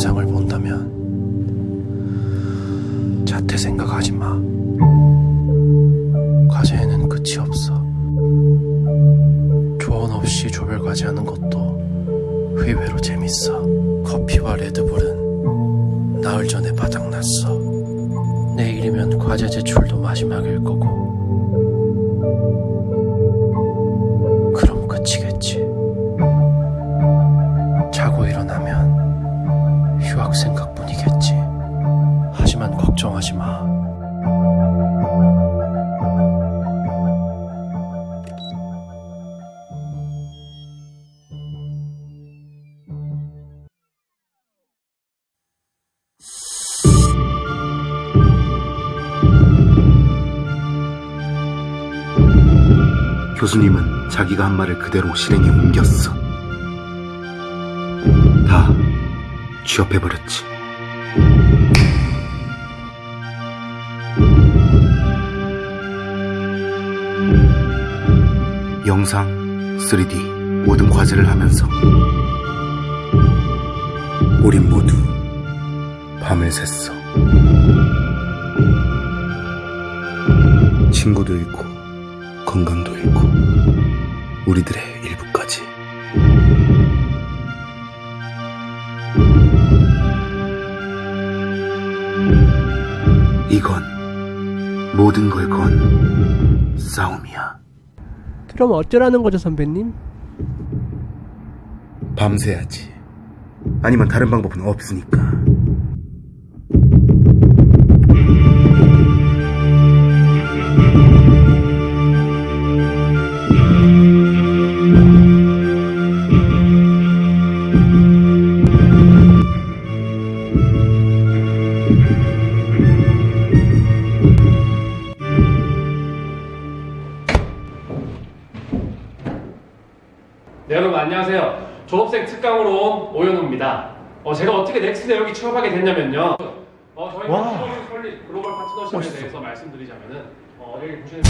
영상을 본다면 자퇴 생각하지 마. 과제에는 끝이 없어. 조언 없이 조별 과제 하는 것도 의외로 재밌어. 커피와 레드불은 나흘 전에 바닥났어. 내일이면 과제 제출도 마지막일 거고. 그럼 끝이겠지. 자고 일어나면 휴학 생각뿐이겠지. 하지만 걱정하지 마. 교수님은 자기가 한 말을 그대로 실행에 옮겼어. 취업해버렸지. 영상, 3D, 모든 과제를 하면서 우린 모두 밤을 샜어. 친구도 잃고 건강도 잃고 우리들의 일부까지 이건 모든 걸 건 싸움이야. 그럼 어쩌라는 거죠, 선배님? 밤새야지. 아니면 다른 방법은 없으니까 네, 여러분 안녕하세요. 졸업생 특강으로 온 오연우입니다. 어, 제가 어떻게 넥슨에 여기 취업하게 됐냐면요. 어, 저희가 와. 글로벌 컬리- 글로벌 파트너십에 멋있어. 대해서 말씀드리자면은 어, 여기 보시는